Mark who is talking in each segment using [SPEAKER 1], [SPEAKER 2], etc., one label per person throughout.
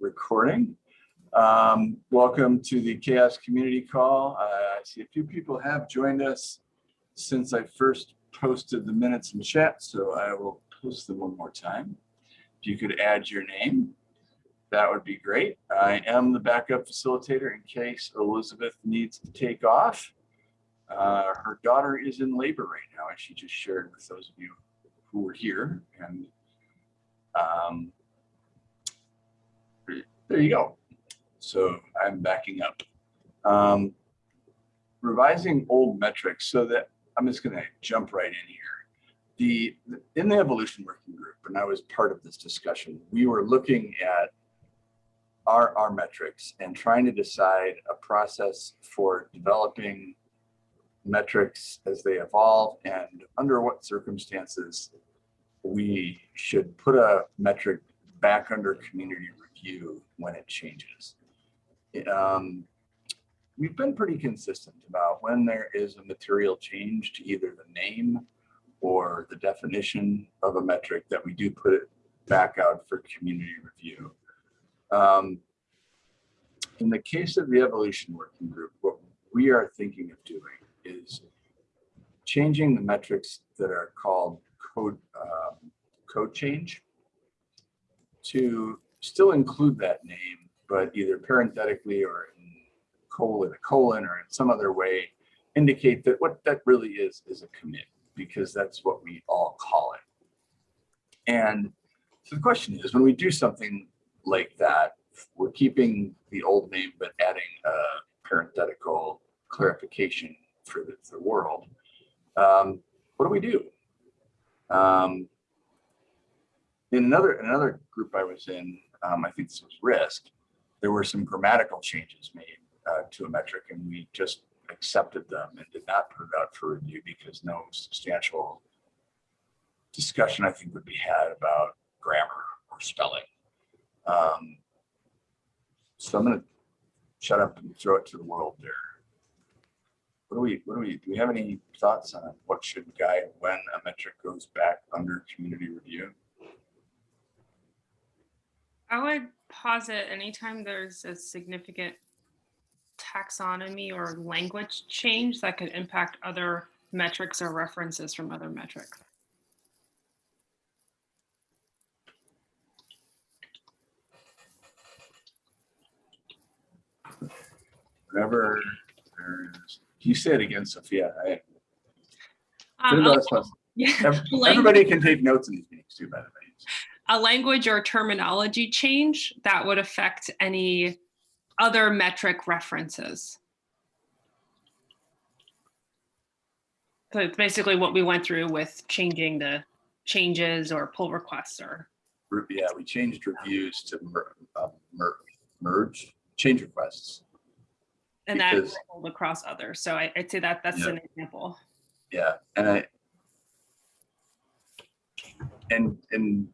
[SPEAKER 1] recording. Um, welcome to the CHAOSS Community Call. I see a few people have joined us since I first posted the minutes in chat, so I will post them one more time. If you could add your name, that would be great. I am the backup facilitator in case Elizabeth needs to take off. Uh, her daughter is in labor right now, as she just shared with those of you who were here. And um, there you go. So I'm backing up. Um, revising old metrics so that I'm just going to jump right in here. The in the evolution working group, and I was part of this discussion, we were looking at our, our metrics and trying to decide a process for developing metrics as they evolve and under what circumstances we should put a metric back under community when it changes. Um, we've been pretty consistent about when there is a material change to either the name or the definition of a metric that we do put it back out for community review. Um, in the case of the evolution working group, what we are thinking of doing is changing the metrics that are called code um, code change to still include that name, but either parenthetically or in colon, a colon or in some other way indicate that what that really is is a commit because that's what we all call it. And so the question is when we do something like that, we're keeping the old name, but adding a parenthetical clarification for the, the world. Um, what do we do? Um, in another another group I was in, um, I think this was risk, there were some grammatical changes made uh, to a metric and we just accepted them and did not put it out for review because no substantial discussion I think would be had about grammar or spelling. Um, so I'm going to shut up and throw it to the world there. What do we, what do we, do we have any thoughts on what should guide when a metric goes back under community review?
[SPEAKER 2] I would posit anytime there's a significant taxonomy or language change that could impact other metrics or references from other metrics.
[SPEAKER 1] Whatever there is. You say it again, Sophia? I,
[SPEAKER 2] Um,
[SPEAKER 1] no,
[SPEAKER 2] a-
[SPEAKER 1] that's fine.
[SPEAKER 2] yeah,
[SPEAKER 1] everybody can take notes in these meetings too, by the way.
[SPEAKER 2] A language or terminology change that would affect any other metric references. So it's basically what we went through with changing the changes or pull requests or
[SPEAKER 1] Yeah, we changed reviews to mer, uh, mer, merge, change requests.
[SPEAKER 2] and that rolled across others. So I, I'd say that that's
[SPEAKER 1] Yeah.
[SPEAKER 2] an example.
[SPEAKER 1] Yeah, and I and and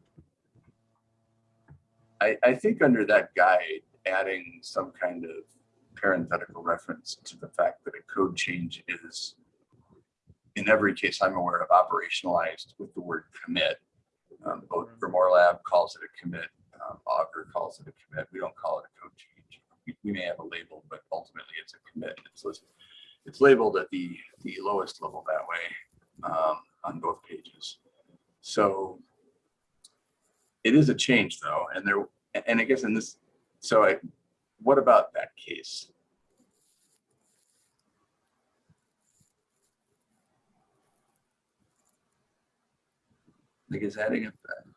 [SPEAKER 1] I I think under that guide, adding some kind of parenthetical reference to the fact that a code change is in every case I'm aware of operationalized with the word commit. Um, both GrimoireLab calls it a commit, um, Augur calls it a commit. We don't call it a code change. We, we may have a label, but ultimately it's a commit. It's listed it's labeled at the, the lowest level that way um, on both pages. So it is a change though, and there, and I guess in this, so I, what about that case? I adding it, uh,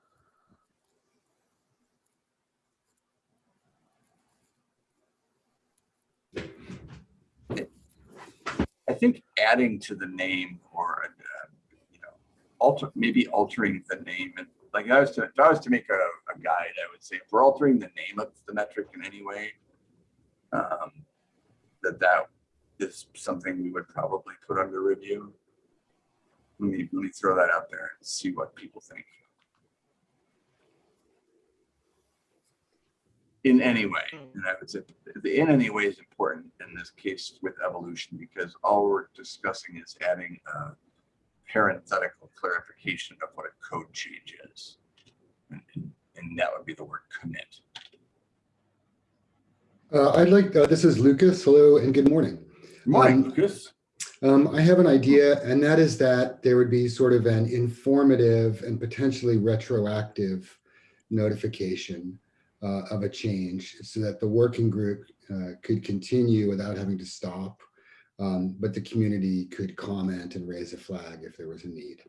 [SPEAKER 1] I think adding to the name or, uh, you know, alter, maybe altering the name and like I was to, if I was to make a, a guide, I would say if we're altering the name of the metric in any way, um, that that is something we would probably put under review. Let me, let me throw that out there and see what people think. in any way. And I would say the in any way is important in this case with evolution because all we're discussing is adding a parenthetical clarification of what a code change is. And, and that would be the word commit.
[SPEAKER 3] Uh, I'd like, uh, this is Lucas. Hello and good morning.
[SPEAKER 1] Morning,
[SPEAKER 3] Um,
[SPEAKER 1] Lucas.
[SPEAKER 3] Um, I have an idea, and that is that there would be sort of an informative and potentially retroactive notification uh, of a change so that the working group uh, could continue without having to stop. Um, but the community could comment and raise a flag if there was a need.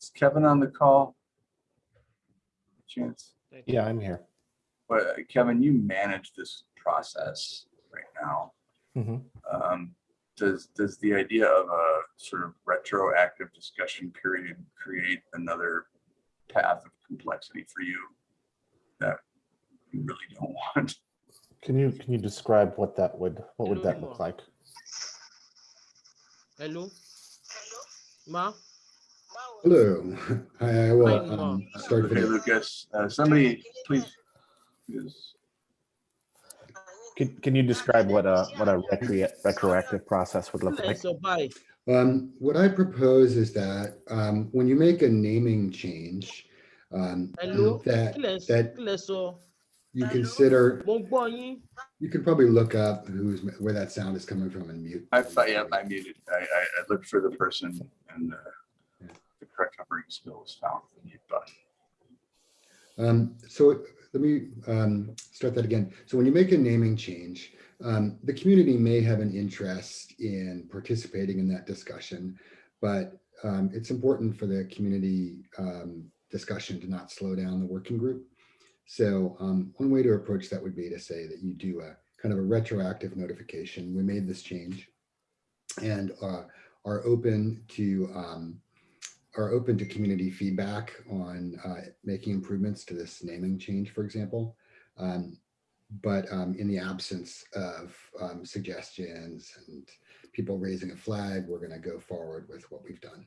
[SPEAKER 1] Is Kevin on the call? Chance?
[SPEAKER 4] Yeah, I'm here.
[SPEAKER 1] Well, uh, Kevin, you manage this process right now.
[SPEAKER 4] Mhm.
[SPEAKER 1] Um, Does, does the idea of a sort of retroactive discussion period create another path of complexity for you that you really don't want?
[SPEAKER 4] Can you, can you describe what that would, what would that look like?
[SPEAKER 5] Hello? Hello. Ma?
[SPEAKER 3] Hello, I I
[SPEAKER 5] Hi,
[SPEAKER 3] will
[SPEAKER 5] Mom.
[SPEAKER 3] um, start
[SPEAKER 1] Okay,
[SPEAKER 3] video.
[SPEAKER 1] Lucas, uh, somebody, please. Yes.
[SPEAKER 4] Can, can you describe what a, what a retro- retroactive process would look like?
[SPEAKER 3] Um, what I propose is that um, when you make a naming change, um,
[SPEAKER 5] Hello?
[SPEAKER 3] that that-
[SPEAKER 5] kílẹ̀ sọ?
[SPEAKER 3] You consider,
[SPEAKER 5] Mo ń gbọ́ yín.
[SPEAKER 3] you can probably look up who's, where that sound is coming from and mute.
[SPEAKER 1] I, I, yeah, I muted, I, I, I looked for the person and uh, the correct operating skill was found. the mute button.
[SPEAKER 3] Um, so let me um, start that again. So when you make a naming change, um, the community may have an interest in participating in that discussion, but um, it's important for the community um, discussion to not slow down the working group. So um, one way to approach that would be to say that you do a kind of a retroactive notification. We made this change and uh, are open to um, are open to community feedback on uh, making improvements to this naming change, for example. Um, but um, in the absence of um, suggestions and people raising a flag, we're going to go forward with what we've done.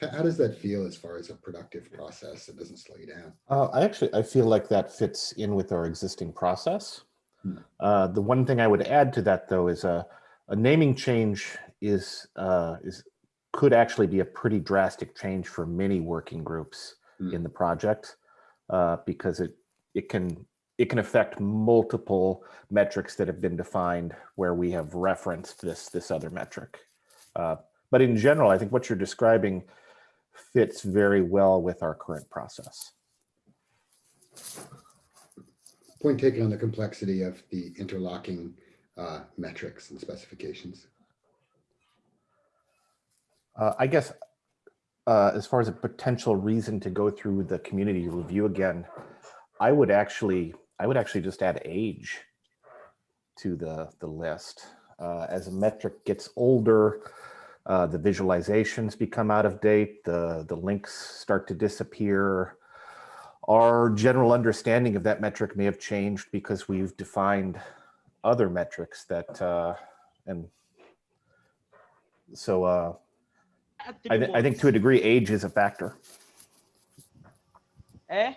[SPEAKER 3] How, does that feel as far as a productive process that doesn't slow you down?
[SPEAKER 4] Uh, I actually, I feel like that fits in with our existing process.
[SPEAKER 3] Hmm.
[SPEAKER 4] Uh, the one thing I would add to that though is a, a naming change is, uh, is, could actually be a pretty drastic change for many working groups
[SPEAKER 3] Hmm.
[SPEAKER 4] in the project. Uh, because it, it can, it can affect multiple metrics that have been defined where we have referenced this, this other metric. Uh, but in general, I think what you're describing fits very well with our current process.
[SPEAKER 3] Point taken on the complexity of the interlocking uh, metrics and specifications.
[SPEAKER 4] Uh, I guess, uh, as far as a potential reason to go through the community review again, I would actually, I would actually just add age to the, the list. Uh, as a metric gets older, uh, the visualizations become out of date, the, the links start to disappear. Our general understanding of that metric may have changed because we've defined other metrics that, uh, and so, uh, I, thi- I think to a degree, age is a factor.
[SPEAKER 5] Eh?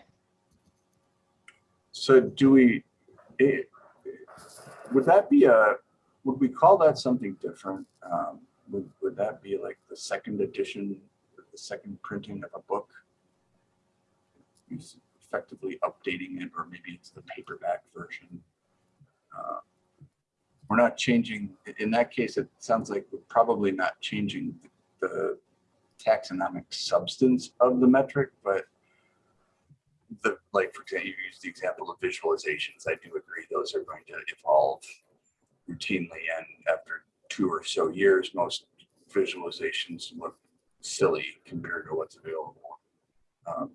[SPEAKER 1] So do we, it, would that be a, would we call that something different? Um, Would, would that be like the second edition, the second printing of a book? Effectively updating it, or maybe it's the paperback version. Uh, We're not changing, in that case, it sounds like we're probably not changing the taxonomic substance of the metric, but the, like, for example, you used the example of visualizations. I do agree those are going to evolve routinely and after two or so years, most visualizations look silly compared to what's available. Um,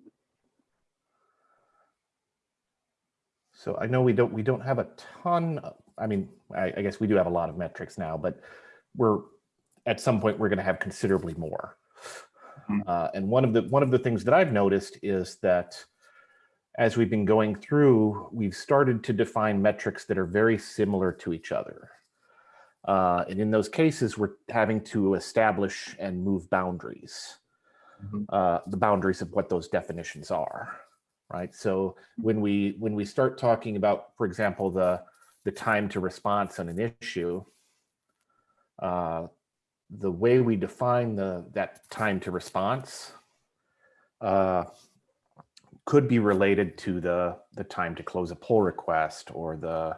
[SPEAKER 4] So I know we don't, we don't have a ton, of- I mean, I, I guess we do have a lot of metrics now, but we're, at some point, we're gonna have considerably more.
[SPEAKER 1] Hmm.
[SPEAKER 4] Uh, and one of the, one of the things that I've noticed is that as we've been going through, we've started to define metrics that are very similar to each other. Uh, and in those cases, we're having to establish and move boundaries,
[SPEAKER 1] Mhm.
[SPEAKER 4] uh, the boundaries of what those definitions are, right? So when we when we start talking about, for example, the the time to response on an issue, uh, the way we define the that time to response, uh, could be related to the the time to close a pull request or the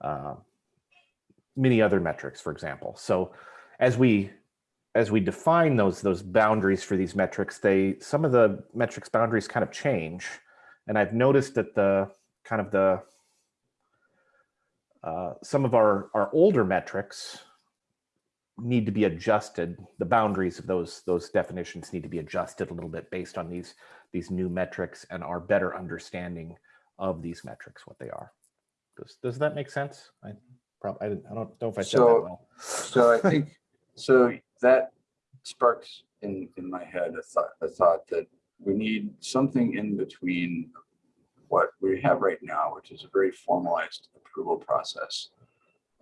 [SPEAKER 4] uh, many other metrics, for example. So as we as we define those those boundaries for these metrics, they some of the metrics boundaries kind of change, and I've noticed that the kind of the uh, some of our our older metrics need to be adjusted. The boundaries of those those definitions need to be adjusted a little bit based on these these new metrics and our better understanding of these metrics, what they are. Does does that make sense? I probably I, didn't, I don't know if I said
[SPEAKER 1] So-
[SPEAKER 4] that well.
[SPEAKER 1] So I think, so that sparks in, in my head a thought, a thought that we need something in between what we have right now, which is a very formalized approval process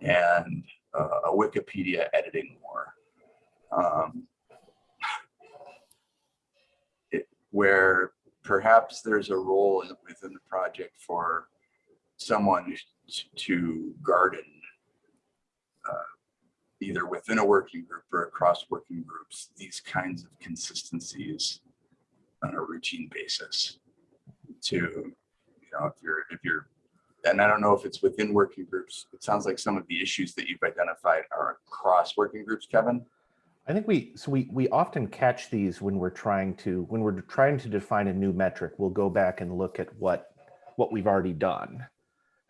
[SPEAKER 1] and uh, a Wikipedia editing war. Um, it- Where perhaps there's a role within the project for someone to garden Uh, either within a working group or across working groups, these kinds of consistencies on a routine basis to, you know, if you're, if you're, and I don't know if it's within working groups, it sounds like some of the issues that you've identified are across working groups, Kevin.
[SPEAKER 4] I think we so we we often catch these when we're trying to when we're trying to define a new metric. We'll go back and look at what what we've already done,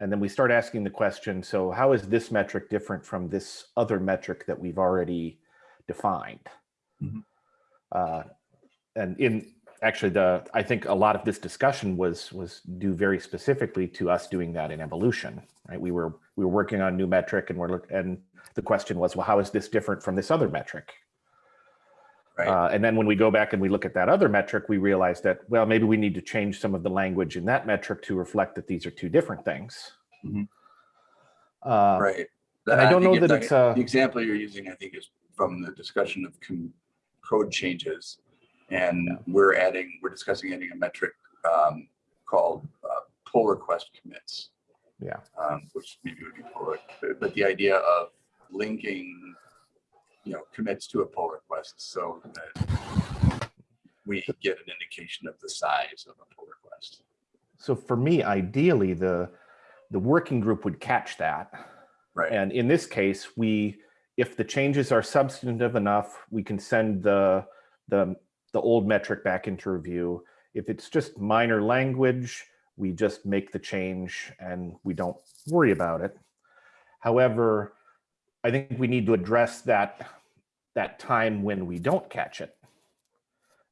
[SPEAKER 4] and then we start asking the question: So how is this metric different from this other metric that we've already defined?
[SPEAKER 1] Mhm.
[SPEAKER 4] Uh, and in actually the I think a lot of this discussion was was due very specifically to us doing that in evolution. Right? We were we were working on a new metric, and we're and the question was, well, how is this different from this other metric?
[SPEAKER 1] Right.
[SPEAKER 4] Uh, and then when we go back and we look at that other metric, we realize that, well, maybe we need to change some of the language in that metric to reflect that these are two different things.
[SPEAKER 1] Mhm.
[SPEAKER 4] Uh,
[SPEAKER 1] Right.
[SPEAKER 4] and I don't know that it's, uh,
[SPEAKER 1] The example you're using, I think, is from the discussion of code changes. And we're adding, we're discussing adding a metric um, called uh, pull request commits.
[SPEAKER 4] Yeah.
[SPEAKER 1] um, Which maybe would be pull, but the idea of linking, you know, commits to a pull request so that we get an indication of the size of a pull request.
[SPEAKER 4] So for me, ideally, the the working group would catch that.
[SPEAKER 1] Right.
[SPEAKER 4] And in this case, we, if the changes are substantive enough, we can send the, the, the old metric back into review. If it's just minor language, we just make the change and we don't worry about it. However, I think we need to address that, that time when we don't catch it.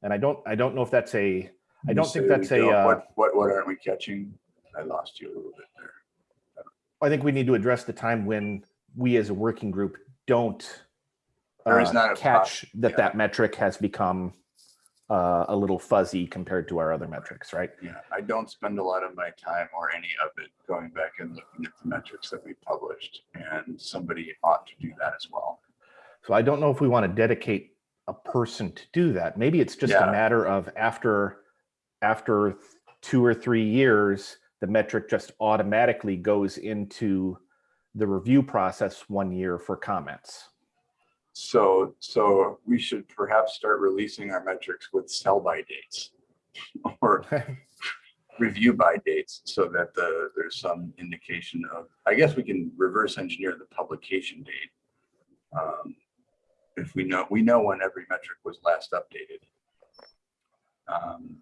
[SPEAKER 4] And I don't, I don't know if that's a, I don't think that's a, uh,
[SPEAKER 1] What, what, what aren't we catching? I lost you a little bit there.
[SPEAKER 4] I think we need to address the time when we as a working group don't
[SPEAKER 1] There is
[SPEAKER 4] uh,
[SPEAKER 1] not a
[SPEAKER 4] catch that
[SPEAKER 1] yeah.
[SPEAKER 4] that metric has become uh, a little fuzzy compared to our other metrics, right?
[SPEAKER 1] Yeah, I don't spend a lot of my time or any of it going back and looking at the metrics that we published. And somebody ought to do that as well.
[SPEAKER 4] So I don't know if we want to dedicate a person to do that. Maybe it's just
[SPEAKER 1] Yeah.
[SPEAKER 4] a matter of after after two or three years, the metric just automatically goes into the review process one year for comments.
[SPEAKER 1] So, so we should perhaps start releasing our metrics with sell by dates or review by dates so that the, there's some indication of, I guess we can reverse engineer the publication date. Um, If we know, we know when every metric was last updated. Um,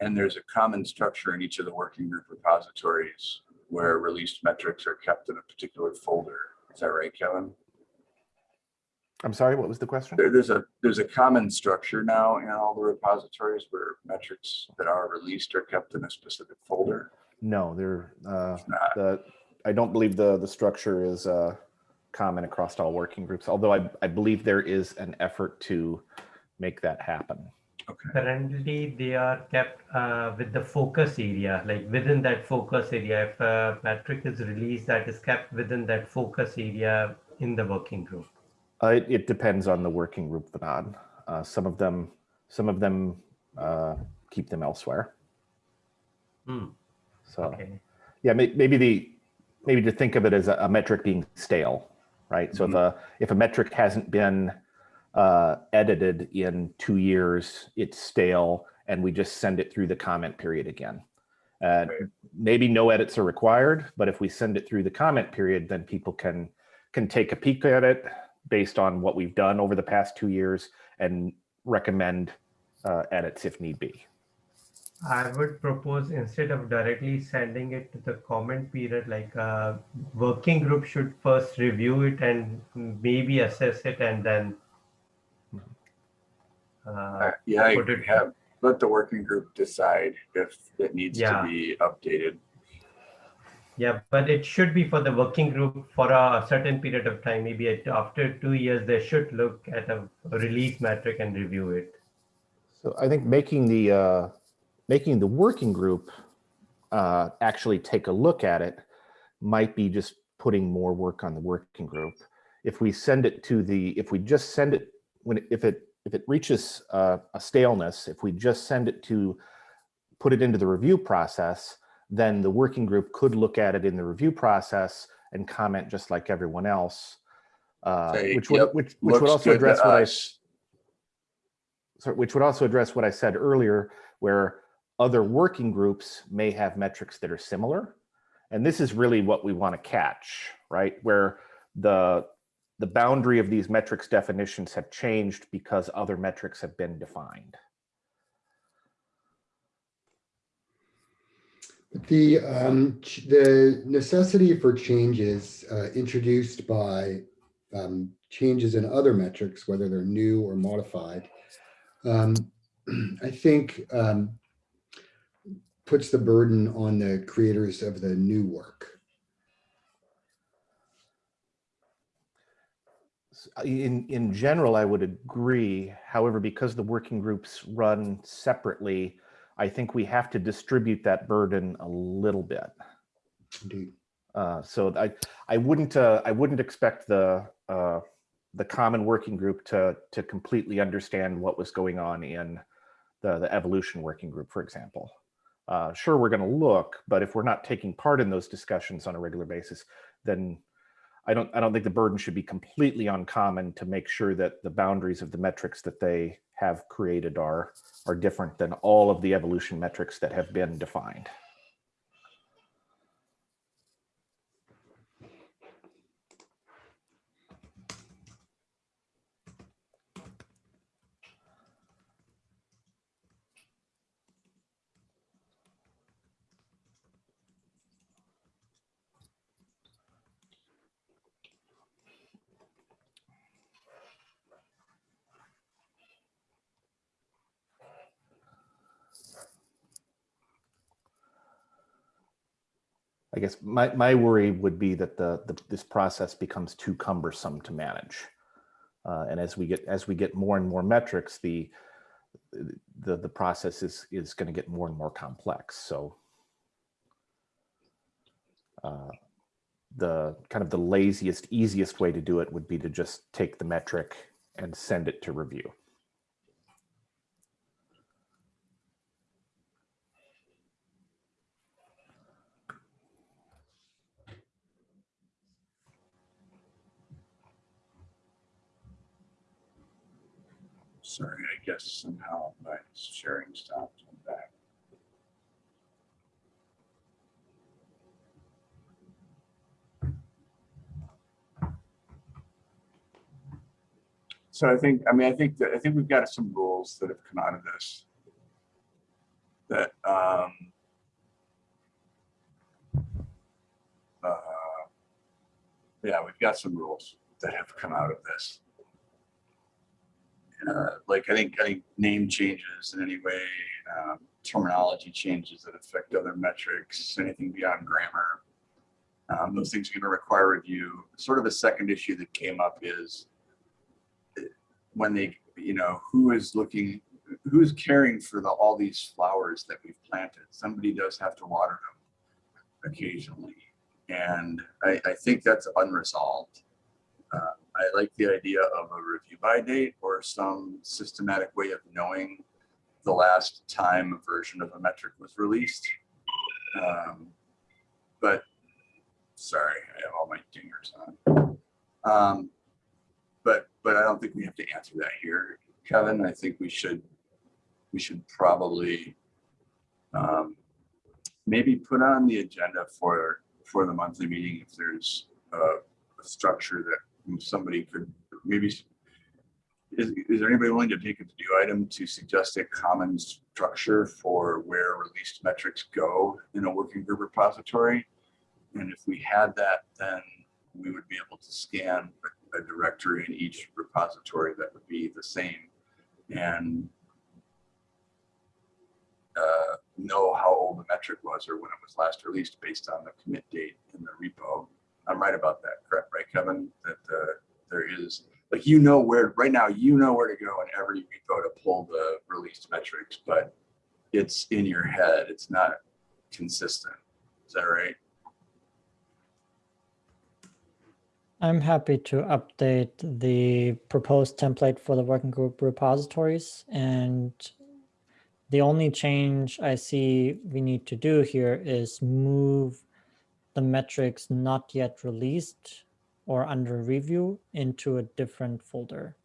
[SPEAKER 1] And there's a common structure in each of the working group repositories where released metrics are kept in a particular folder. Is that right, Kevin?
[SPEAKER 4] I'm sorry, what was the question?
[SPEAKER 1] There, there's a, there's a common structure now in all the repositories where metrics that are released are kept in a specific folder.
[SPEAKER 4] No, they're uh,
[SPEAKER 1] not.
[SPEAKER 4] the I don't believe the the structure is uh, common across all working groups. Although I I believe there is an effort to make that happen.
[SPEAKER 1] Okay,
[SPEAKER 6] Currently, they are kept uh, with the focus area, like within that focus area. If a metric is released, that is kept within that focus area in the working group.
[SPEAKER 4] Uh, it, it depends on the working group, Vinod. Uh, some of them some of them uh, keep them elsewhere.
[SPEAKER 6] Hmm,
[SPEAKER 4] So
[SPEAKER 6] okay.
[SPEAKER 4] yeah, may, maybe the maybe to think of it as a, a metric being stale, right? So if a if a metric hasn't been uh, edited in two years, it's stale, and we just send it through the comment period again. Uh, maybe no edits are required, but if we send it through the comment period, then people can can take a peek at it based on what we've done over the past two years and recommend uh, edits if need be.
[SPEAKER 6] I would propose instead of directly sending it to the comment period, like uh, working group should first review it and maybe assess it and then. Uh,
[SPEAKER 1] Uh, Yeah, I
[SPEAKER 6] Put
[SPEAKER 1] have, let the working group decide if it needs to be updated.
[SPEAKER 6] yeah, but it should be for the working group for a certain period of time. Maybe after two years, they should look at a release metric and review it.
[SPEAKER 4] So I think making the uh, making the working group uh, actually take a look at it might be just putting more work on the working group. If we send it to the, if we just send it when if it if it reaches uh, a staleness, if we just send it to put it into the review process, then the working group could look at it in the review process and comment just like everyone else, uh,
[SPEAKER 1] Say,
[SPEAKER 4] which would
[SPEAKER 1] "Yep,
[SPEAKER 4] which which would also address what I
[SPEAKER 1] us."
[SPEAKER 4] so which would also address what I said earlier, where other working groups may have metrics that are similar. And this is really what we want to catch, right? Where the the boundary of these metrics definitions have changed because other metrics have been defined.
[SPEAKER 3] The, um, the necessity for changes uh, introduced by um, changes in other metrics, whether they're new or modified, um, I think um, puts the burden on the creators of the new work.
[SPEAKER 4] In, in general, I would agree. However, because the working groups run separately, I think we have to distribute that burden a little bit.
[SPEAKER 3] Indeed.
[SPEAKER 4] Uh, so I, I wouldn't, uh, I wouldn't expect the, uh, the common working group to, to completely understand what was going on in the, the evolution working group, for example. Uh, sure, we're going to look, but if we're not taking part in those discussions on a regular basis, then I don't, I don't think the burden should be completely uncommon to make sure that the boundaries of the metrics that they have created are, are different than all of the evolution metrics that have been defined. Guess my, my worry would be that the, the this process becomes too cumbersome to manage. Uh, and as we get as we get more and more metrics, the the the process is is going to get more and more complex. So uh, the kind of the laziest, easiest way to do it would be to just take the metric and send it to review.
[SPEAKER 1] Sorry, I guess somehow my sharing stopped. Back. So I think, I mean, I think that, I think we've got some rules that have come out of this. That, um. uh, Yeah, we've got some rules that have come out of this uh, like I think think name changes in any way, um, terminology changes that affect other metrics, anything beyond grammar. Um, those things are going to require review. Sort of a second issue that came up is uh, when they, you know, who is looking, who's caring for the all these flowers that we've planted. Somebody does have to water them occasionally, and I, I think that's unresolved. Uh, I like the idea of a review by date or some systematic way of knowing the last time a version of a metric was released. Um, but sorry, I have all my dingers on. Um, but but I don't think we have to answer that here. Kevin, I think we should, we should probably um, maybe put on the agenda for, for the monthly meeting if there's a, a structure that somebody could, maybe is, is there anybody willing to take a to-do item to suggest a common structure for where released metrics go in a working group repository? And if we had that, then we would be able to scan a directory in each repository that would be the same and uh, know how old the metric was or when it was last released based on the commit date in the repo. I'm right about that, correct, right, Kevin? That uh, there is, like, you know where, right now, you know where to go in every repo to pull the released metrics, but it's in your head. It's not consistent. Is that right?
[SPEAKER 7] I'm happy to update the proposed template for the working group repositories. And the only change I see we need to do here is move the metrics not yet released or under review into a different folder.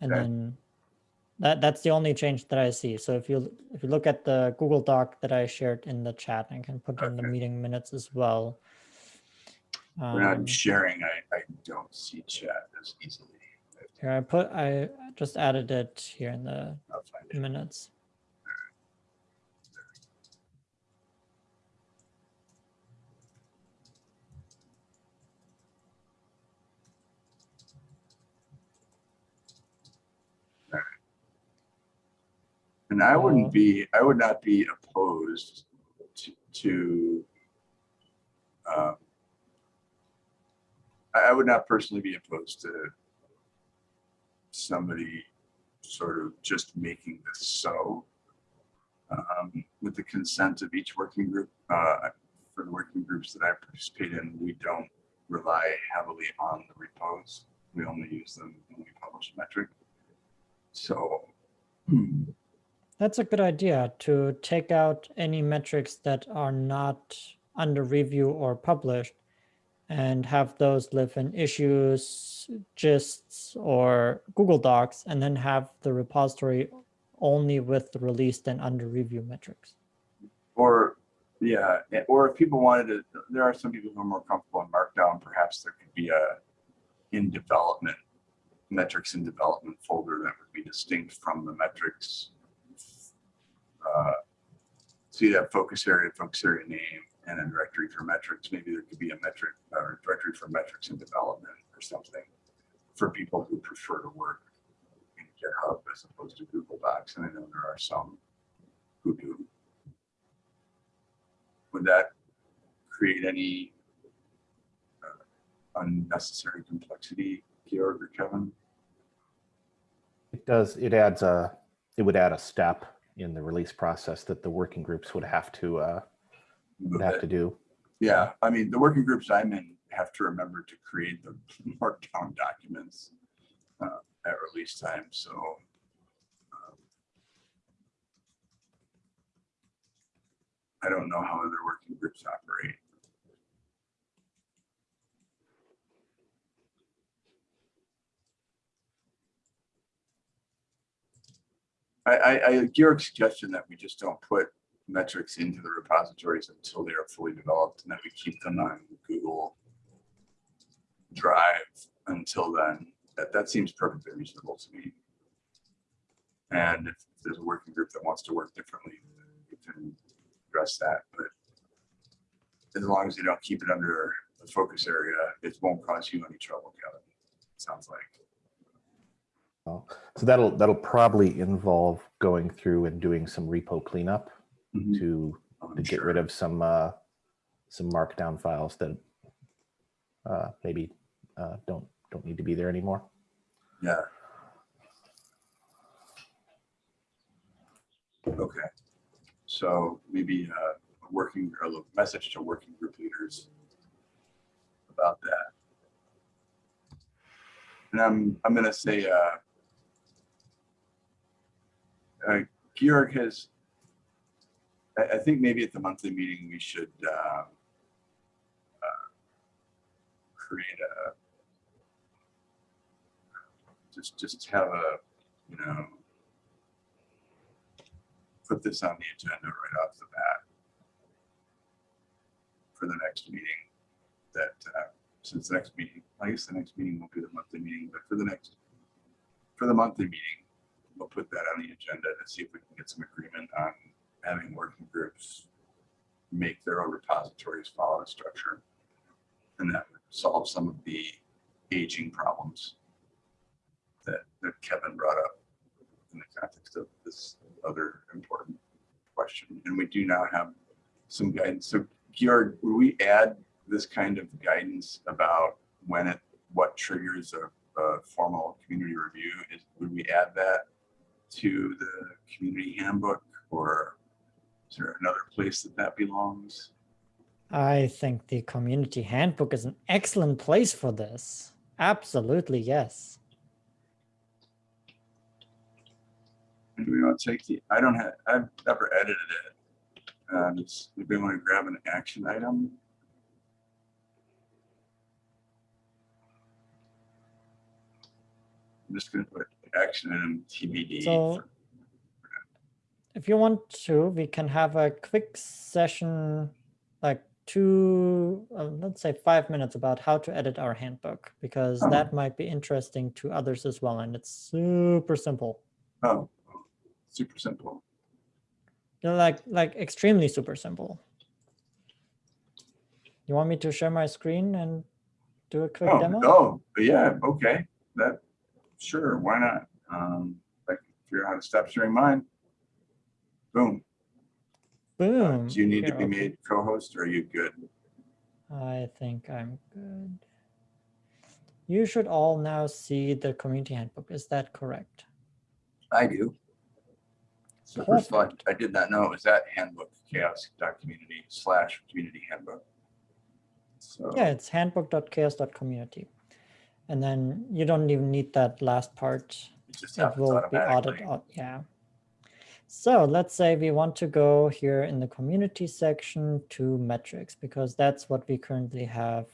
[SPEAKER 7] And
[SPEAKER 1] Okay.
[SPEAKER 7] then that, that's the only change that I see. So if you if you look at the Google Doc that I shared in the chat, I can put in the meeting minutes as well. Um,
[SPEAKER 1] not sharing. I, I don't see chat as easily.
[SPEAKER 7] Here, I put, I just added it here in the minutes.
[SPEAKER 1] And I wouldn't be, I would not be opposed to, to um, I, I would not personally be opposed to somebody sort of just making this so um, with the consent of each working group. Uh, for the working groups that I participate in, we don't rely heavily on the repos. We only use them when we publish a metric. So
[SPEAKER 7] That's a good idea to take out any metrics that are not under review or published and have those live in issues, gists, or Google Docs, and then have the repository only with the released and under review metrics.
[SPEAKER 1] Or, yeah, or if people wanted to, there are some people who are more comfortable in Markdown, perhaps there could be a in development, metrics in development folder that would be distinct from the metrics. Uh, So you'd focus area, focus area name, and a directory for metrics. Maybe there could be a metric, or directory for metrics in development or something for people who prefer to work in GitHub as opposed to Google Docs. And I know there are some who do would that create any uh, unnecessary complexity, Georg or Kevin?
[SPEAKER 4] It does, it adds a, it would add a step in the release process that the working groups would have to, uh, would have to do.
[SPEAKER 1] Yeah, I mean, the working groups I'm in have to remember to create the markdown documents uh, at release time, so. um, I don't know how other working groups operate. I, I, Georg's suggestion that we just don't put metrics into the repositories until they are fully developed and that we keep them on Google Drive until then, that, that seems perfectly reasonable to me. And if there's a working group that wants to work differently, we can address that, but as long as you don't keep it under the focus area, it won't cause you any trouble, Kevin. Sounds like.
[SPEAKER 4] So that'll, that'll probably involve going through and doing some repo cleanup to,
[SPEAKER 1] I'm
[SPEAKER 4] to get
[SPEAKER 1] sure.
[SPEAKER 4] rid of some, uh, some markdown files that uh, maybe uh, don't, don't need to be there anymore.
[SPEAKER 1] Yeah. Okay. So maybe uh, a working, or a message to working group leaders about that. And I'm, I'm gonna say, uh, uh, Georg has, I, I think maybe at the monthly meeting, we should uh, uh, create a just, just have a, you know, put this on the agenda right off the bat for the next meeting that, uh, since the next meeting, I guess the next meeting won't be the monthly meeting, but for the next, for the monthly meeting, we'll put that on the agenda to see if we can get some agreement on having working groups make their own repositories follow the structure. And that would solve some of the aging problems that, that Kevin brought up in the context of this other important question. And we do now have some guidance. So Georg, would we add this kind of guidance about when it, what triggers a, a formal community review? Is, would we add that to the community handbook or is there another place that that belongs?
[SPEAKER 7] I think the community handbook is an excellent place for this. Absolutely, yes.
[SPEAKER 1] Do we want to take the, I don't have, I've never edited it. Um, it's, we want to grab an action item. I'm just gonna put action item TBD.
[SPEAKER 7] So-
[SPEAKER 1] for-
[SPEAKER 7] If you want to, we can have a quick session, like two, uh, let's say five minutes about how to edit our handbook, because
[SPEAKER 1] Oh.
[SPEAKER 7] that might be interesting to others as well. And it's super simple.
[SPEAKER 1] Oh, super simple.
[SPEAKER 7] You know, like, like extremely super simple. You want me to share my screen and do a quick
[SPEAKER 1] Oh,
[SPEAKER 7] demo?
[SPEAKER 1] oh, yeah, okay, that, sure, why not? Um, I can figure out how to stop sharing mine. Boom. Uh,
[SPEAKER 7] Boom.
[SPEAKER 1] Do you need to be
[SPEAKER 7] okay.
[SPEAKER 1] made co-host or are you good?
[SPEAKER 7] I think I'm good. You should all now see the community handbook. Is that correct?
[SPEAKER 1] I do. So first of all, I did not know it was that handbook, chaoss.community slash community handbook. So,
[SPEAKER 7] Yeah, it's handbook.chaoss.community. And then you don't even need that last part.
[SPEAKER 1] it just
[SPEAKER 7] It will be audited, yeah. So let's say we want to go here in the community section to metrics, because that's what we currently have,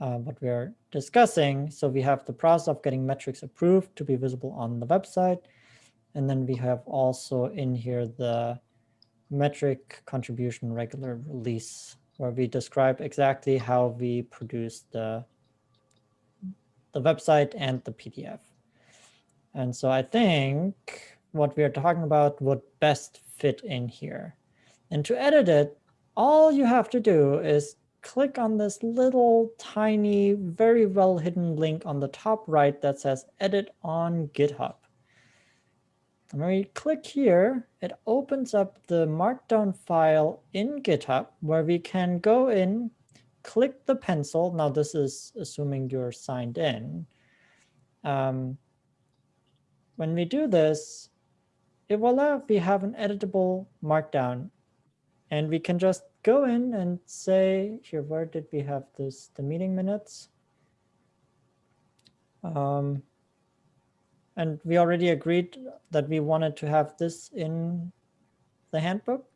[SPEAKER 7] uh, what we are discussing. So we have the process of getting metrics approved to be visible on the website. And then we have also in here the metric contribution regular release, where we describe exactly how we produce the, the website and the PDF. And so I think what we are talking about would best fit in here. And to edit it, all you have to do is click on this little tiny, very well hidden link on the top right that says edit on GitHub. And when you click here, it opens up the markdown file in GitHub where we can go in, click the pencil. Now this is assuming you're signed in. Um, when we do this, it voila, we have an editable markdown. And we can just go in and say, here, where did we have this, the meeting minutes? Um, and we already agreed that we wanted to have this in the handbook.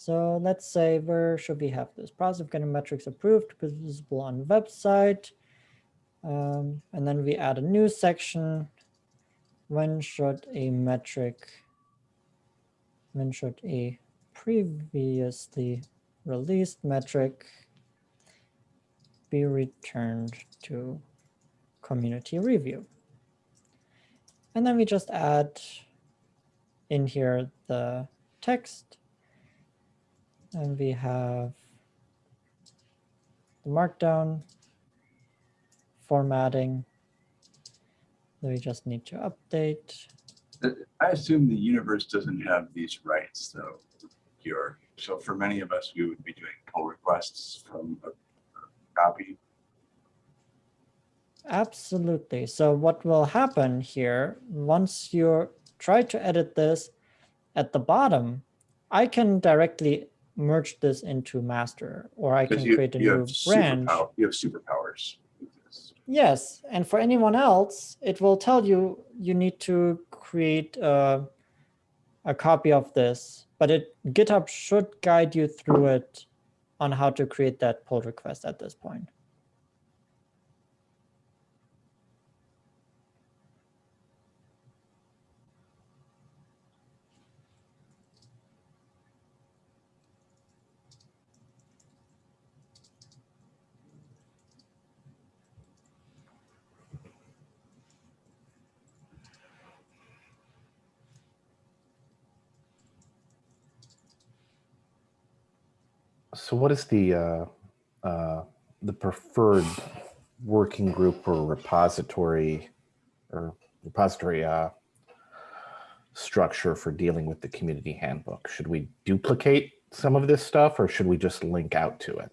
[SPEAKER 7] So let's say, where should we have this? Process of getting metrics approved, visible on website. Um, and then we add a new section. When should a metric, when should a previously released metric be returned to community review? And then we just add in here the text. And we have the markdown formatting. Then we just need to update.
[SPEAKER 1] I assume the universe doesn't have these rights though, Georg. So for many of us, we would be doing pull requests from a a copy.
[SPEAKER 7] Absolutely. So what will happen here, once you try to edit this at the bottom, I can directly merge this into master, or I can
[SPEAKER 1] you,
[SPEAKER 7] create a
[SPEAKER 1] you
[SPEAKER 7] new branch.
[SPEAKER 1] you have superpowers.
[SPEAKER 7] Yes, and for anyone else, it will tell you you need to create a, a copy of this, but it GitHub should guide you through it on how to create that pull request at this point.
[SPEAKER 4] So what is the, uh, uh, the preferred working group or repository or repository, uh, structure for dealing with the community handbook? Should we duplicate some of this stuff or should we just link out to it?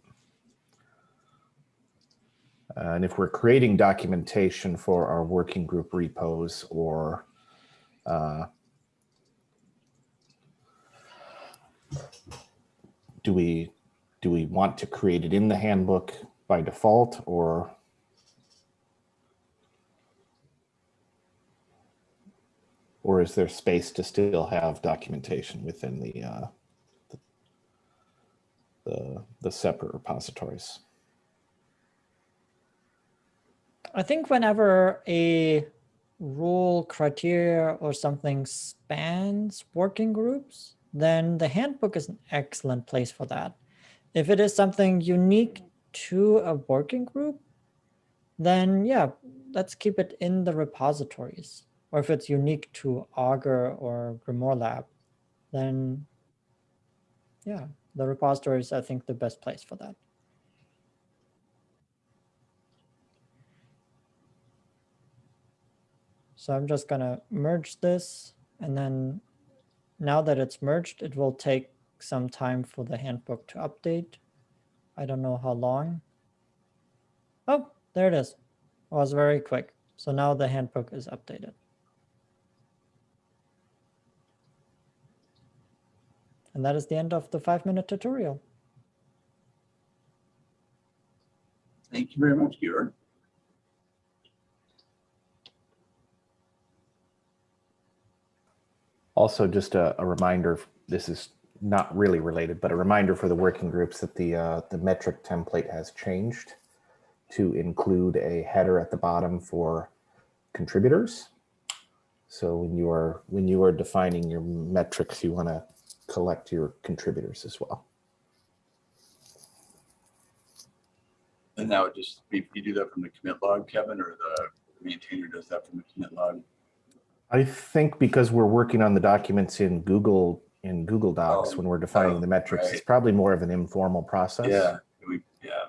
[SPEAKER 4] Uh, And if we're creating documentation for our working group repos or uh, do we do we want to create it in the handbook by default or or is there space to still have documentation within the uh, the, the separate repositories?
[SPEAKER 7] I think whenever a rule, criteria, or something spans working groups, then the handbook is an excellent place for that. If it is something unique to a working group, then yeah, let's keep it in the repositories. Or if it's unique to Augur or GrimoireLab, then yeah, the repository is, I think, the best place for that. So I'm just gonna merge this and then now that it's merged, it will take some time for the handbook to update. I don't know how long. Oh, there it is. It was very quick. So now the handbook is updated. And that is the end of the five minute tutorial.
[SPEAKER 1] Thank you very much, Georg.
[SPEAKER 4] Also, just a, a reminder, this is not really related, but a reminder for the working groups that the, uh, the metric template has changed to include a header at the bottom for contributors. So when you are, when you are defining your metrics, you want to collect your contributors as well.
[SPEAKER 1] And that would just be, you do that from the commit log, Kevin, or the maintainer does that from the commit log?
[SPEAKER 4] I think because we're working on the documents in Google, in Google Docs,
[SPEAKER 1] Oh,
[SPEAKER 4] when we're defining
[SPEAKER 1] oh,
[SPEAKER 4] the metrics, it's probably more of an informal process.
[SPEAKER 1] Yeah, we, yeah.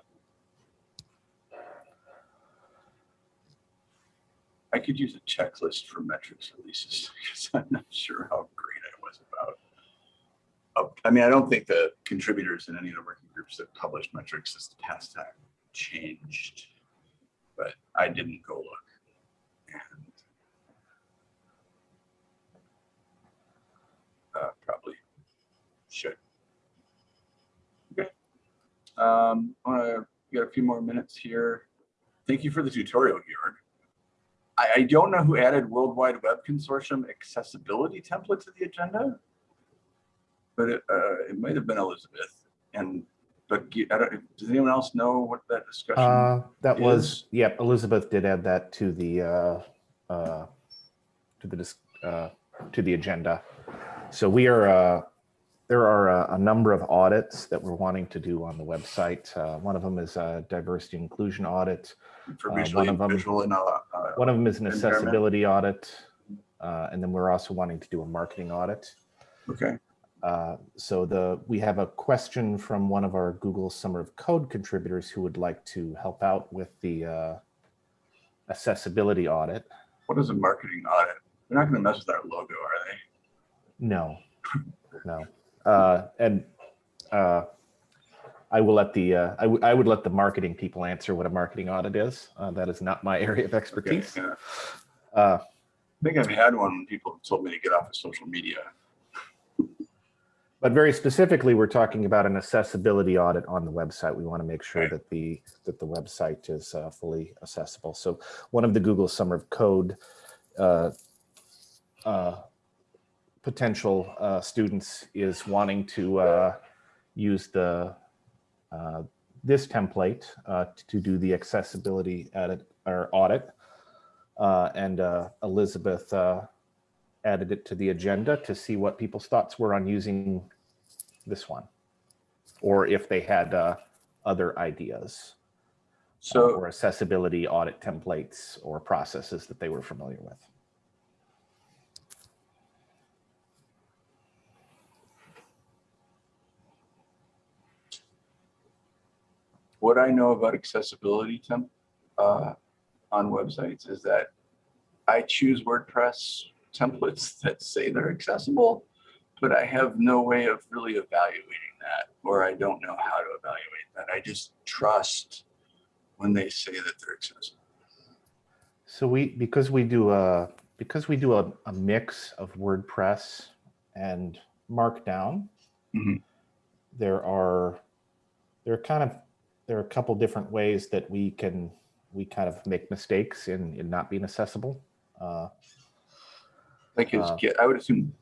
[SPEAKER 1] I could use a checklist for metrics releases because I'm not sure how great I was about. Oh, I mean, I don't think the contributors in any of the working groups that published metrics this past time changed, but I didn't go look. And uh, probably should. Okay. Um, I wanna, we got a few more minutes here. Thank you for the tutorial, Georg. I, I don't know who added World Wide Web Consortium accessibility template to the agenda, but it, uh, it might have been Elizabeth. And, but I don't, does anyone else know what that discussion?
[SPEAKER 4] Uh, that
[SPEAKER 1] is-
[SPEAKER 4] was, yep, Elizabeth did add that to the, uh, uh, to the, uh, to the agenda. So we are, uh, there are a, a number of audits that we're wanting to do on the website. Uh, one of them is a diversity inclusion audit. Uh, one of them-
[SPEAKER 1] and, uh, uh,
[SPEAKER 4] One of them is an accessibility audit. Uh, and then we're also wanting to do a marketing audit.
[SPEAKER 1] okay,
[SPEAKER 4] Uh, so the we have a question from one of our Google Summer of Code contributors who would like to help out with the uh, accessibility audit.
[SPEAKER 1] what is a marketing audit? They're not gonna mess with our logo, are they?
[SPEAKER 4] No, no. Uh, and uh, I will let the uh, I, I would let the marketing people answer what a marketing audit is. Uh, that is not my area of
[SPEAKER 1] Okay,
[SPEAKER 4] expertise.
[SPEAKER 1] yeah.
[SPEAKER 4] Uh,
[SPEAKER 1] I think I've had one when people told me to get off of social media.
[SPEAKER 4] But very specifically, we're talking about an accessibility audit on the website. We want to make sure
[SPEAKER 1] Right.
[SPEAKER 4] that the that the website is uh, fully accessible. So one of the Google Summer of Code uh, uh, potential uh, students is wanting to uh, use the uh, this template uh, to do the accessibility edit or audit. Uh, and uh, Elizabeth uh, added it to the agenda to see what people's thoughts were on using this one, or if they had uh, other ideas
[SPEAKER 1] So,
[SPEAKER 4] or accessibility audit templates or processes that they were familiar with.
[SPEAKER 1] What I know about accessibility temp, uh, on websites is that I choose WordPress templates that say they're accessible, but I have no way of really evaluating that, or I don't know how to evaluate that. I just trust when they say that they're accessible.
[SPEAKER 4] So we, because we do a, because we do a, a mix of WordPress and Markdown,
[SPEAKER 1] Mhm.
[SPEAKER 4] there are, there are kind of, there are a couple different ways that we can, we kind of make mistakes in, in not being accessible. Uh,
[SPEAKER 1] Like is
[SPEAKER 4] Uh,
[SPEAKER 1] Git, I would assume,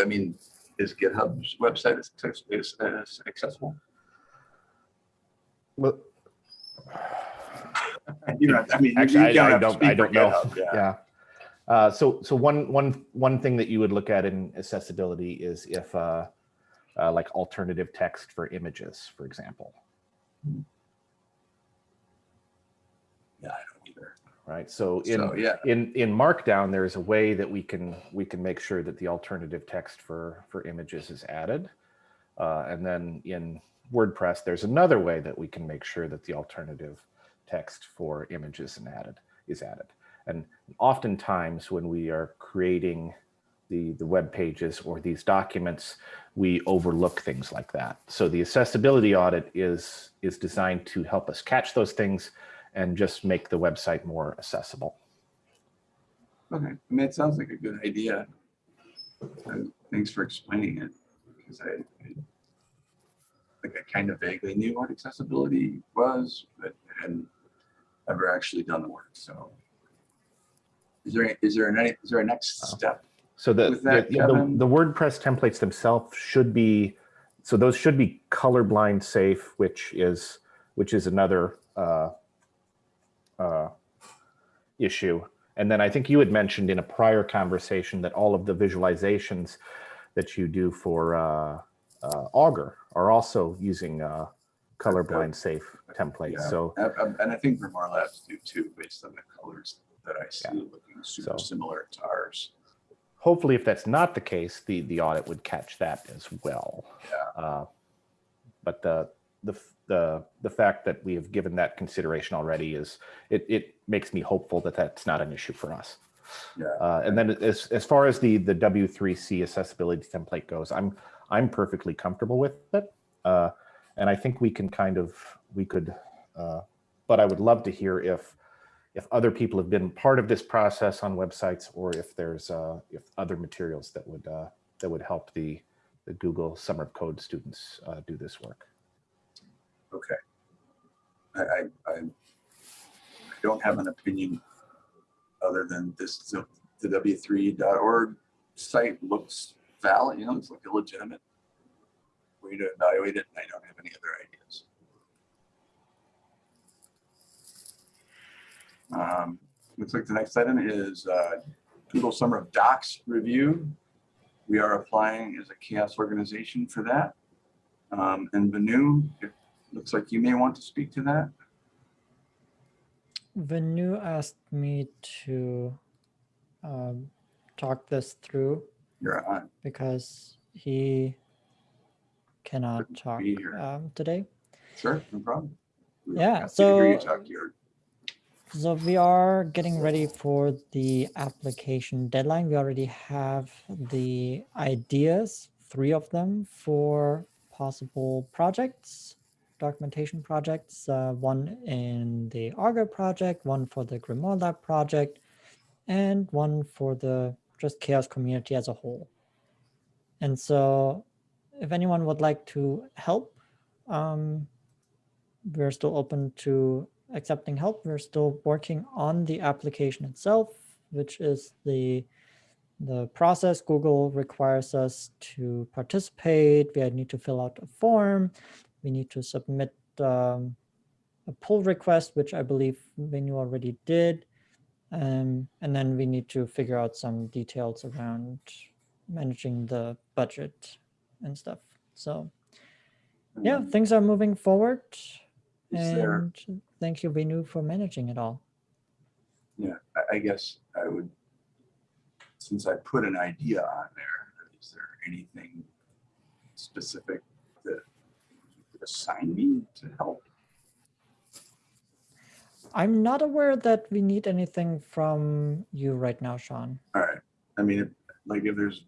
[SPEAKER 1] I mean, is GitHub's website is is, is accessible?
[SPEAKER 4] Well,
[SPEAKER 1] You know, I mean,
[SPEAKER 4] Actually,
[SPEAKER 1] you
[SPEAKER 4] I, don't, I don't know.
[SPEAKER 1] GitHub, Yeah.
[SPEAKER 4] Yeah. Uh, so, so one, one, one thing that you would look at in accessibility is if, uh, uh, like alternative text for images, for example,
[SPEAKER 1] Yeah, I don't either.
[SPEAKER 4] right? So in,
[SPEAKER 1] So, yeah,
[SPEAKER 4] in, in Markdown, there's a way that we can, we can make sure that the alternative text for, for images is added. Uh, and then in WordPress, there's another way that we can make sure that the alternative text for images and added is added. And oftentimes when we are creating the, the web pages or these documents, we overlook things like that. So the accessibility audit is, is designed to help us catch those things and just make the website more accessible.
[SPEAKER 1] okay. I mean, it sounds like a good idea. And Thanks for explaining it, because I, I think I kind of vaguely knew what accessibility was, but hadn't ever actually done the work, so. Is there, is there any, is there a next
[SPEAKER 4] Oh.
[SPEAKER 1] step?
[SPEAKER 4] So the,
[SPEAKER 1] that,
[SPEAKER 4] the, the, the WordPress templates themselves should be, so those should be colorblind safe, which is, which is another uh, uh, issue. And then I think you had mentioned in a prior conversation that all of the visualizations that you do for uh, uh, Augur are also using uh, colorblind safe templates.
[SPEAKER 1] Yeah,
[SPEAKER 4] So
[SPEAKER 1] And and- I think GrimoireLabs do too, based on the colors that I see
[SPEAKER 4] Yeah.
[SPEAKER 1] looking super
[SPEAKER 4] So-
[SPEAKER 1] similar to ours.
[SPEAKER 4] hopefully if that's not the case, the, the audit would catch that as well.
[SPEAKER 1] Yeah.
[SPEAKER 4] Uh, But the, the, the, the fact that we have given that consideration already is, it, it makes me hopeful that that's not an issue for us.
[SPEAKER 1] Yeah.
[SPEAKER 4] Uh, and then as, as far as the, the W3C accessibility template goes, I'm, I'm perfectly comfortable with it. Uh, and I think we can kind of, we could, uh, but I would love to hear if, if other people have been part of this process on websites or if there's, uh, if other materials that would, uh, that would help the, the Google Summer of Code students uh, do this work.
[SPEAKER 1] Okay. I, I, I don't have an opinion other than this, the the W3.org site looks valid, you know, it's like a legitimate way to evaluate it, and I don't have any other ideas. Um, Looks like the next item is uh, Google Summer of Docs review. We are applying as a CHAOSS organization for that. Um, And Venu, it looks like you may want to speak to that.
[SPEAKER 7] Venu asked me to um, talk this through because he cannot
[SPEAKER 1] Couldn't
[SPEAKER 7] talk um, today.
[SPEAKER 1] Sure, no problem. We
[SPEAKER 7] Yeah,
[SPEAKER 1] happy to hear you
[SPEAKER 7] so- So we are getting ready for the application deadline. We already have the ideas, three of them for possible projects, documentation projects, uh, one in the Augur project, one for the GrimoireLab project, and one for the just CHAOSS community as a whole. And so if anyone would like to help, um, we're still open to accepting help. We're still working on the application itself, which is the the process Google requires us to participate. We need to fill out a form. We need to submit um, a pull request, which I believe Venu already did. Um, and then we need to figure out some details around managing the budget and stuff. So yeah,
[SPEAKER 1] Um,
[SPEAKER 7] things are moving forward.
[SPEAKER 1] Is there-
[SPEAKER 7] And thank you, Venu, for managing it all.
[SPEAKER 1] Yeah, I, guess I would, since I put an idea on there, is there anything specific that you could assign me to help?
[SPEAKER 7] I'm not aware that we need anything from you right now, Sean.
[SPEAKER 1] All right. I mean, if, like if there's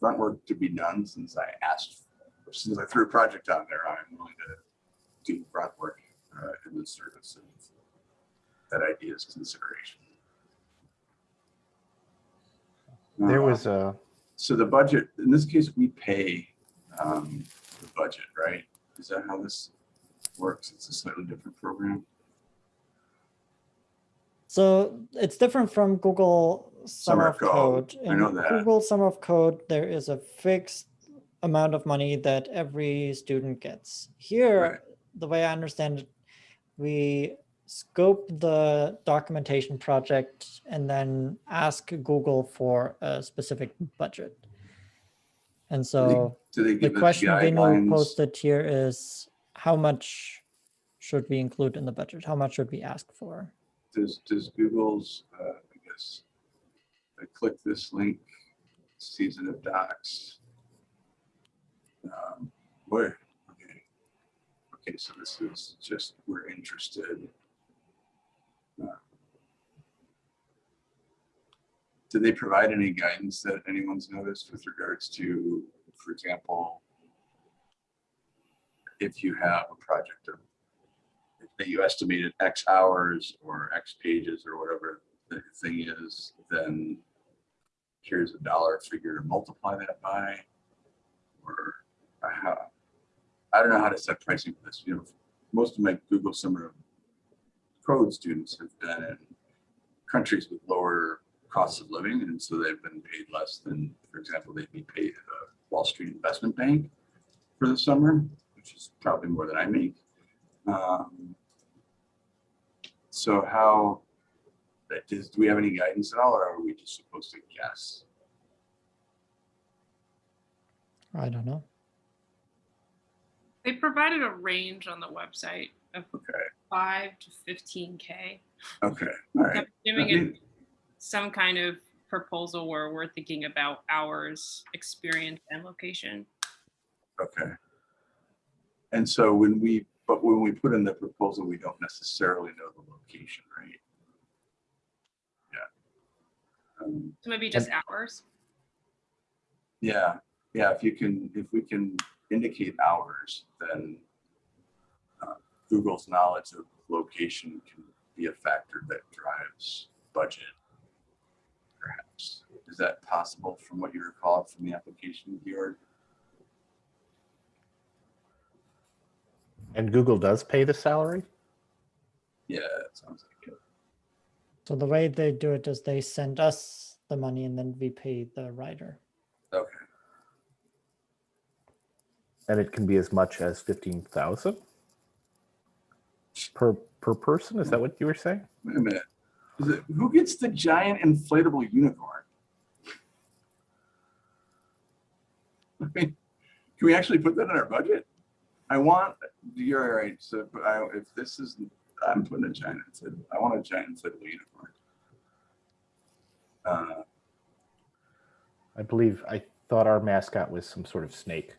[SPEAKER 1] front work to be done, since I asked, since I threw a project out there, I'm willing to do front work uh, in the service of that idea's consideration.
[SPEAKER 4] There
[SPEAKER 1] Uh,
[SPEAKER 4] was a,
[SPEAKER 1] So the budget, in this case, we pay um, the budget, right? Is that how this works? It's a slightly different program?
[SPEAKER 7] So it's different from Google Summer of Code.
[SPEAKER 1] I know
[SPEAKER 7] In
[SPEAKER 1] that.
[SPEAKER 7] Google Summer of Code, there is a fixed amount of money that every student gets.
[SPEAKER 1] Right.
[SPEAKER 7] Here, the way I understand it, we scope the documentation project and then ask Google for a specific budget. And so
[SPEAKER 1] Do they
[SPEAKER 7] the
[SPEAKER 1] give us
[SPEAKER 7] question
[SPEAKER 1] guidelines?
[SPEAKER 7] posted here is how much should we include in the budget? How much should we ask for?
[SPEAKER 1] Does, does Google's, uh, I guess, I click this link, season of docs. Um, Boy, okay. Okay, so this is just, we're interested. Uh, Do they provide any guidance that anyone's noticed with regards to, for example, if you have a project that you estimated X hours or X pages or whatever the thing is, then here's a dollar figure to multiply that by. Or I don't know how to set pricing for this, you know, most of my Google Summer Code students have been in countries with lower costs of living, and so they've been paid less than, for example, they'd be paid at a Wall Street investment bank for the summer, which is probably more than I make. Um, So how, that is, do we have any guidance at all, or are we just supposed to guess?
[SPEAKER 7] I don't know.
[SPEAKER 2] They provided a range on the website of
[SPEAKER 1] Okay,
[SPEAKER 2] five to fifteen K.
[SPEAKER 1] okay, all right.
[SPEAKER 2] Giving
[SPEAKER 1] I
[SPEAKER 2] it
[SPEAKER 1] mean,
[SPEAKER 2] some kind of proposal where we're thinking about hours, experience and location.
[SPEAKER 1] Okay. And so when we, but when we put in the proposal, we don't necessarily know the location, right? Yeah. Um,
[SPEAKER 2] So maybe just hours.
[SPEAKER 1] Yeah, yeah, if you can, if we can indicate hours, then uh, Google's knowledge of location can be a factor that drives budget. Perhaps. Is that possible from what you recall from the application, Georg?
[SPEAKER 4] and Google does pay the salary?
[SPEAKER 1] Yeah, it sounds like it.
[SPEAKER 7] So the way they do it is they send us the money and then we pay the writer.
[SPEAKER 1] Okay,
[SPEAKER 4] And it can be as much as fifteen thousand? Per, per person? Is that what you were saying?
[SPEAKER 1] wait a minute. Is it, who gets the giant inflatable unicorn? I mean, can we actually put that in our budget? I want, you're right, so but I, if this is, I'm putting a giant, inflatable- I want a giant inflatable unicorn. Uh,
[SPEAKER 4] I believe, I thought our mascot was some sort of snake.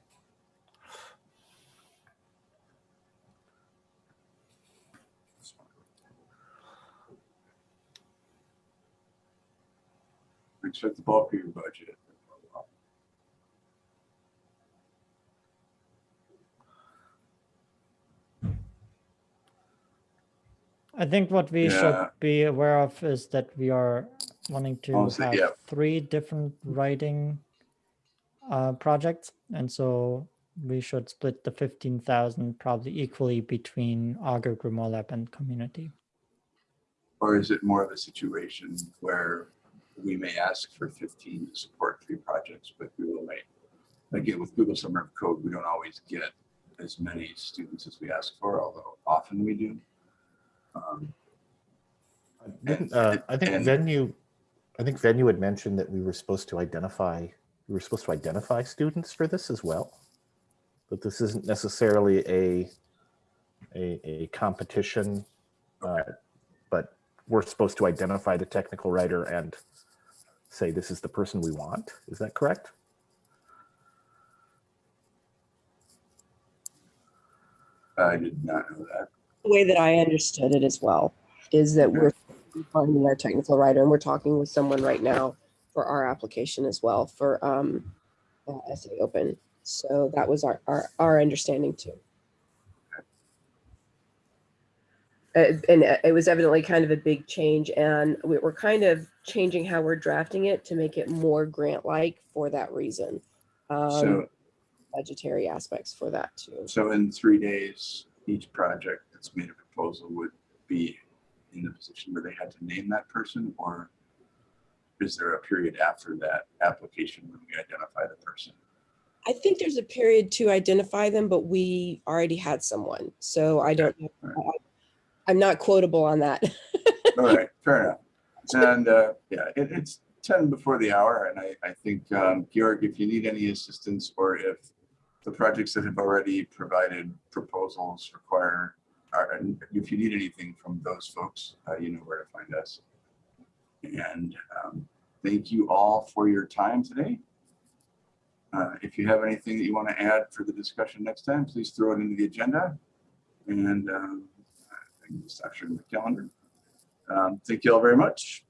[SPEAKER 1] Expect the bulk of your budget.
[SPEAKER 7] I think what we should be aware of is that we are wanting to
[SPEAKER 1] Honestly,
[SPEAKER 7] have
[SPEAKER 1] yeah.
[SPEAKER 7] three different writing uh, projects. And so we should split the 15,000 probably equally between Augur, GrimoireLab and community.
[SPEAKER 1] Or is it more of a situation where we may ask for fifteen to support three projects, but we will may, again, with Google Summer of Code, we don't always get as many students as we ask for, although often we do. Um,
[SPEAKER 4] uh, I think
[SPEAKER 1] and-
[SPEAKER 4] Venu, I think Venu had mentioned that we were supposed to identify, we were supposed to identify students for this as well. But this isn't necessarily a, a, a competition. uh, But we're supposed to identify the technical writer and say, this is the person we want. Is that correct?
[SPEAKER 1] I did not know that.
[SPEAKER 8] The way that I understood it as well. is that we're finding our technical writer and we're talking with someone right now for our application as well for um, uh, SA Open. So that was our, our, our understanding too. Uh, and uh, it was evidently kind of a big change and we we're kind of changing how we're drafting it to make it more grant-like for that reason. Um,
[SPEAKER 1] So,
[SPEAKER 8] budgetary aspects for that too.
[SPEAKER 1] so in three days, each project that's made a proposal would be in the position where they had to name that person or is there a period after that application when we identify the person?
[SPEAKER 8] I think there's a period to identify them, but we already had someone, so I don't, know. I- I'm not quotable on that.
[SPEAKER 1] All right, fair enough. And uh, yeah, it, it's 10 before the hour. And I, I think, um, Georg, if you need any assistance or if the projects that have already provided proposals require, if you need anything from those folks, uh, you know where to find us. And um, thank you all for your time today. Uh, If you have anything that you want to add for the discussion next time, please throw it into the agenda. And um, I can just actually the calendar. Um, Thank you all very much.